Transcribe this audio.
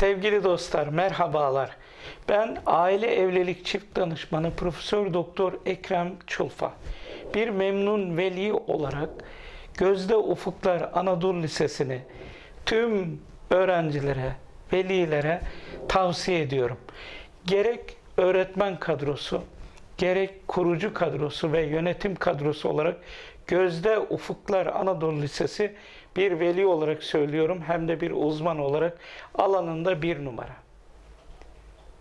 Sevgili dostlar, merhabalar. Ben aile evlilik çift danışmanı Profesör Doktor Ekrem Çulfa. Bir memnun veli olarak Gözde Ufuklar Anadolu Lisesi'ni tüm öğrencilere, velilere tavsiye ediyorum. Gerek öğretmen kadrosu, gerek kurucu kadrosu ve yönetim kadrosu olarak Gözde Ufuklar Anadolu Lisesi bir veli olarak söylüyorum hem de bir uzman olarak alanında bir numara.